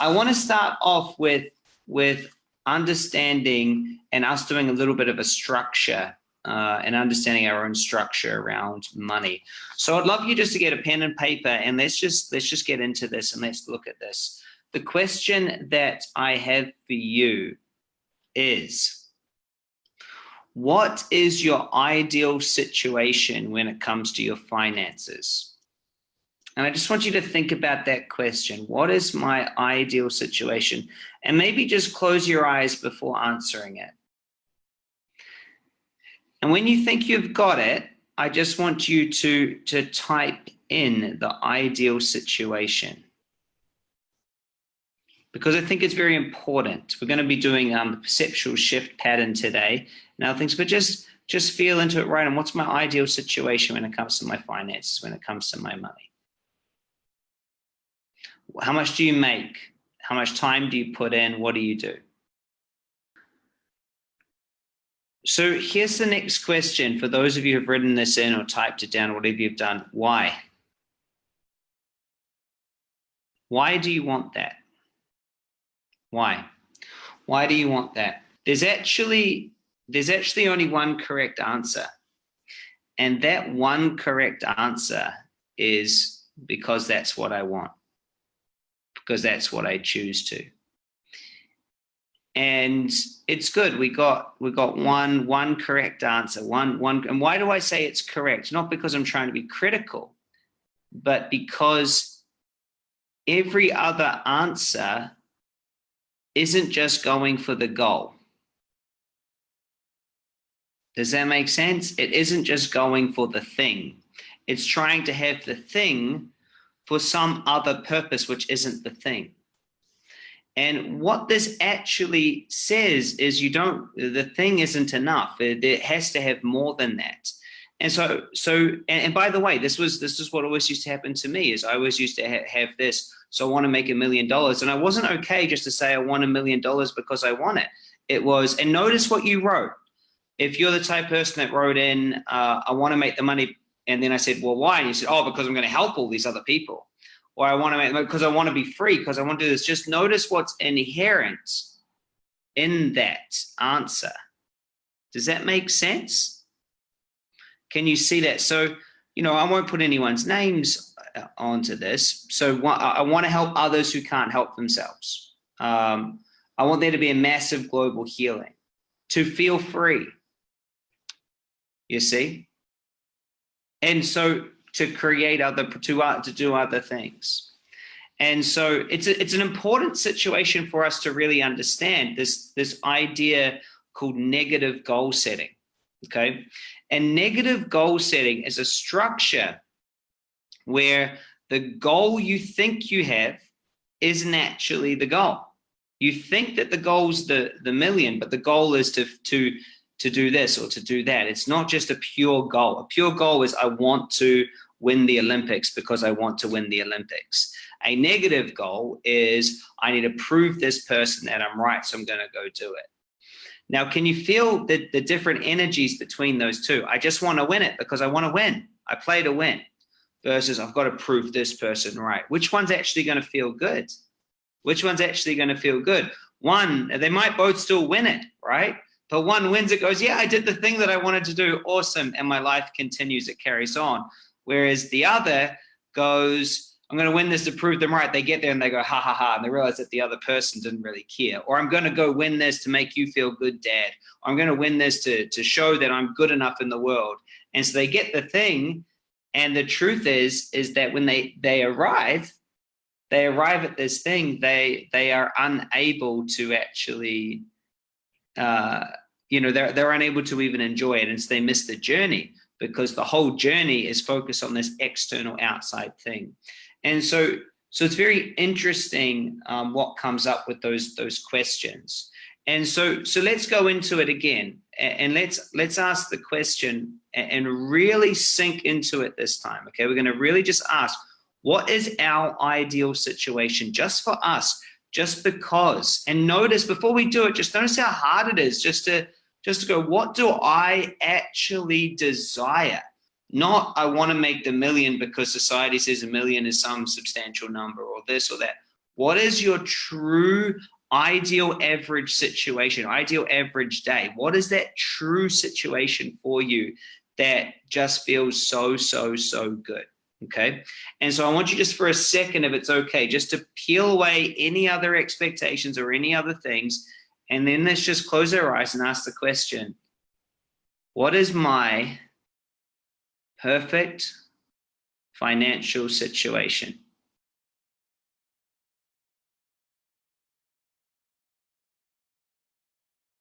I want to start off with, with understanding and us doing a little bit of a structure uh, and understanding our own structure around money. So I'd love you just to get a pen and paper and let's just let's just get into this and let's look at this. The question that I have for you is, what is your ideal situation when it comes to your finances? And I just want you to think about that question. What is my ideal situation? And maybe just close your eyes before answering it. And when you think you've got it, I just want you to, to type in the ideal situation. Because I think it's very important. We're going to be doing um, the perceptual shift pattern today and other things, but just, just feel into it right. And what's my ideal situation when it comes to my finances, when it comes to my money? How much do you make? How much time do you put in? What do you do? So here's the next question for those of you who've written this in or typed it down, whatever you've done. Why? Why do you want that? Why? Why do you want that? There's actually, there's actually only one correct answer. And that one correct answer is because that's what I want. Because that's what I choose to. And it's good we got we got one one correct answer one one and why do i say it's correct? Not because i'm trying to be critical but because every other answer isn't just going for the goal. Does that make sense? It isn't just going for the thing. It's trying to have the thing for some other purpose which isn't the thing and what this actually says is you don't, the thing isn't enough. It, it has to have more than that. And so, so, and, and, by the way, this was, this is what always used to happen to me is I always used to ha have this. So I want to make a million dollars. And I wasn't okay just to say I want a million dollars because I want it. It was, and notice what you wrote. If you're the type person that wrote in, uh, I want to make the money. And then I said, well, why? And you said, oh, because I'm going to help all these other people or I want to make because I want to be free because I want to do this. Just notice what's inherent in that answer. Does that make sense? Can you see that? So, you know, I won't put anyone's names uh, onto this. So I want to help others who can't help themselves. Um, I want there to be a massive global healing, to feel free. You see? And so to create other to uh, to do other things. And so it's a, it's an important situation for us to really understand this this idea called negative goal setting okay? And negative goal setting is a structure where the goal you think you have isn't actually the goal. You think that the goal's the the million but the goal is to to to do this or to do that. It's not just a pure goal. A pure goal is I want to win the Olympics because I want to win the Olympics. A negative goal is I need to prove this person that I'm right, so I'm going to go do it. Now, can you feel the, the different energies between those two? I just want to win it because I want to win. I play to win versus I've got to prove this person right. Which one's actually going to feel good? Which one's actually going to feel good? One, they might both still win it, right? But one wins it goes, yeah, I did the thing that I wanted to do. Awesome. And my life continues. It carries on. Whereas the other goes, I'm going to win this to prove them right. They get there and they go, ha ha ha. And they realize that the other person didn't really care. Or I'm going to go win this to make you feel good, dad. Or I'm going to win this to, to show that I'm good enough in the world. And so they get the thing. And the truth is, is that when they, they arrive, they arrive at this thing, they, they are unable to actually uh, you know, they're, they're unable to even enjoy it. And so they miss the journey because the whole journey is focused on this external outside thing. And so, so it's very interesting um, what comes up with those, those questions. And so, so let's go into it again and let's, let's ask the question and really sink into it this time. Okay. We're going to really just ask, what is our ideal situation just for us? just because. And notice before we do it, just notice how hard it is just to just to go, what do I actually desire? Not I want to make the million because society says a million is some substantial number or this or that. What is your true ideal average situation, ideal average day? What is that true situation for you that just feels so, so, so good? Okay. And so I want you just for a second, if it's okay, just to peel away any other expectations or any other things. And then let's just close our eyes and ask the question, what is my perfect financial situation?